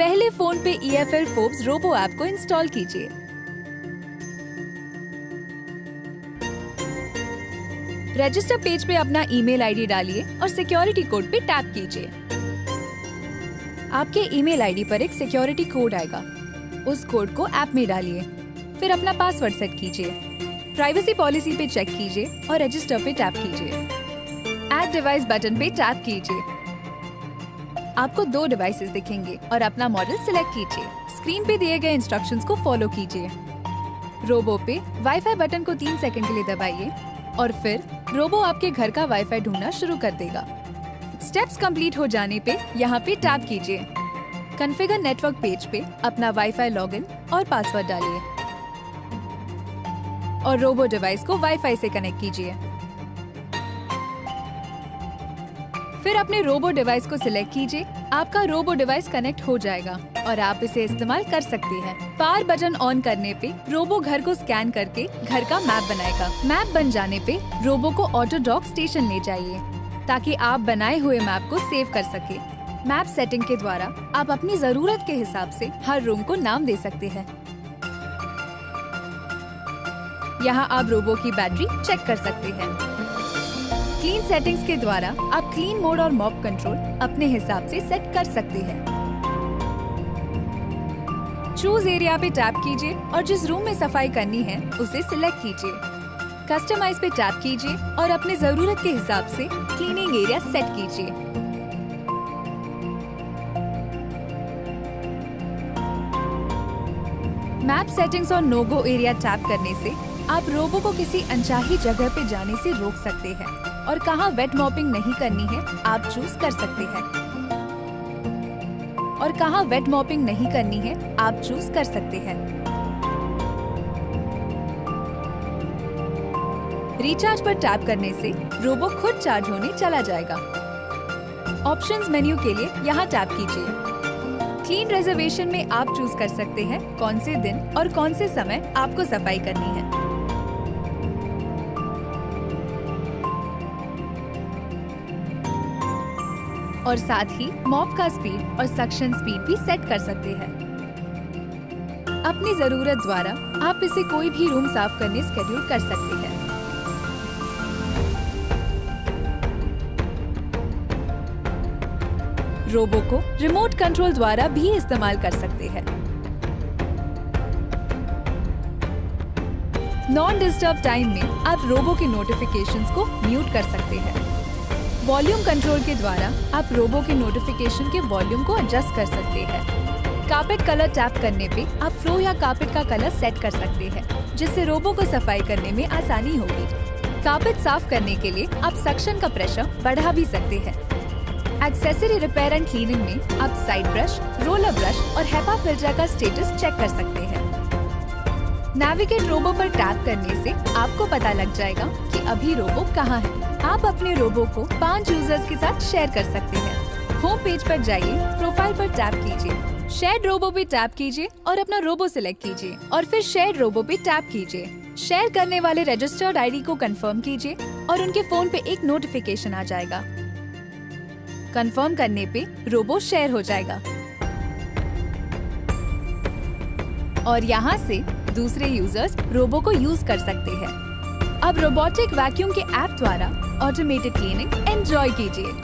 पहले फ़ोन पे E F L Forbes robo app को इंस्टॉल कीजिए। रजिस्टर पेज पे अपना ईमेल आईडी डालिए और सिक्योरिटी कोड पे टैप कीजिए। आपके ईमेल आईडी पर एक सिक्योरिटी कोड आएगा। उस कोड को ऐप में डालिए। फिर अपना पासवर्ड सेट कीजिए। प्राइवेसी पॉलिसी पे चेक कीजिए और रजिस्टर पे टैप कीजिए। ऐड डिवाइस बटन पे टैप कीजिए। आपको दो डिवाइसेस दिखेंगे और अपना मॉडल सिलेक्ट कीजिए। स्क्रीन पे दिए गए इंस्ट्रक्शंस को फॉलो कीजिए। रोबो पे वाईफाई बटन को तीन सेकंड के लिए दबाइए और फिर रोबो आपके घर का वाईफाई ढूंढना शुरू कर देगा। स्टेप्स कंप्लीट हो जाने पे यहाँ पे टैप कीजिए। कन्फिगर नेटवर्क पेज पे अपना वाईफाई लॉगिन और पासवर्ड डालिए। और रोबो डिवाइस को वाईफाई से कनेक्ट कीजिए। फिर अपने रोबो डिवाइस को सिलेक्ट कीजिए। आपका रोबो डिवाइस कनेक्ट हो जाएगा और आप इसे इस्तेमाल कर सकते हैं। पावर बटन ऑन करने पे रोबो घर को स्कैन करके घर का मैप बनाएगा। मैप बन जाने पे रोबो को ऑटो डॉक स्टेशन ले जाइए, ताकि आप बनाए हुए मैप को सेव कर सके। मैप सेटिंग के द्वारा आप अपनी ज़रूरत के हिसाब से हर रूम को नाम दे सकते हैं। यहाँ आप रोबो की बैटरी चेक कर सकते हैं। क्लीन सेटिंग्स के द्वारा आप क्लीन मोड और मॉप कंट्रोल अपने हिसाब से सेट कर सकते हैं। चूज़ एरिया पे टैप कीजिए और जिस रूम में सफ़ाई करनी है, उसे सिलेक्ट कीजिए। कस्टमाइज पे टैप कीजिए और अपने ज़रूरत के हिसाब से क्लीनिंग एरिया सेट कीजिए। मैप सेटिंग्स और नोगो एरिया टैप करने से आप रोबो को किसी अनचाही जगह पे जाने से रोक सकते हैं। और कहाँ वेट मॉपिंग नहीं करनी है, आप चूज़ कर सकते हैं। और कहाँ वेट मॉपिंग नहीं करनी है, आप चूज़ कर सकते हैं। रिचार्ज पर टैप करने से रोबो खुद चार्ज होने चला जाएगा। ऑप्शंस मेन्यू के लिए यहाँ टैप कीजिए। क्लीन रिजर्वेशन में आप चूज़ कर सकते हैं कौन से दिन और कौन से समय आपको सफ़ाई करनी है। और साथ ही मॉप का स्पीड और सक्शन स्पीड भी सेट कर सकते हैं। अपनी ज़रूरत द्वारा आप इसे कोई भी रूम साफ़ करने स्केड्यूल कर सकते हैं। रोबो को रिमोट कंट्रोल द्वारा भी इस्तेमाल कर सकते हैं। नॉन डिस्टर्ब टाइम में आप रोबो के नोटिफिकेशंस को म्यूट कर सकते हैं। वॉल्यूम कंट्रोल के द्वारा आप रोबो के नोटिफिकेशन के वॉल्यूम को एडजस्ट कर सकते हैं। कार्पेट कलर टैप करने पे आप फ्लो या कार्पेट का कलर सेट कर सकते हैं, जिससे रोबो को सफ़ाई करने में आसानी होगी। कार्पेट साफ़ करने के लिए आप सक्शन का प्रेशर बढ़ा भी सकते हैं। एक्सेसरी रिपेयर एंड क्लीनिंग में आप साइड ब्रश रोलर ब्रश और हेपा फ़िल्टर का स्टेटस चेक कर सकते हैं। नेविगेट रोबो पर टैप करने से आपको पता लग जाएगा अभी रोबो कहाँ है? आप अपने रोबो को पाँच यूज़र्स के साथ शेयर कर सकते हैं। होम पेज पर जाइए प्रोफ़ाइल पर टैप कीजिए। शेयर रोबो पे टैप कीजिए और अपना रोबो सिलेक्ट कीजिए। और फिर शेयर रोबो पे टैप कीजिए। शेयर करने वाले रजिस्टर्ड आईडी को कंफर्म कीजिए और उनके फ़ोन पे एक नोटिफिकेशन आ जाएगा। कंफर्म करने पे रोबो शेयर हो जाएगा। और यहाँ से दूसरे यूज़र्स रोबो को यूज़ कर सकते हैं। अब रोबोटिक वैक्यूम के ऐप द्वारा ऑटोमेटेड क्लीनिंग एंजॉय कीजिए।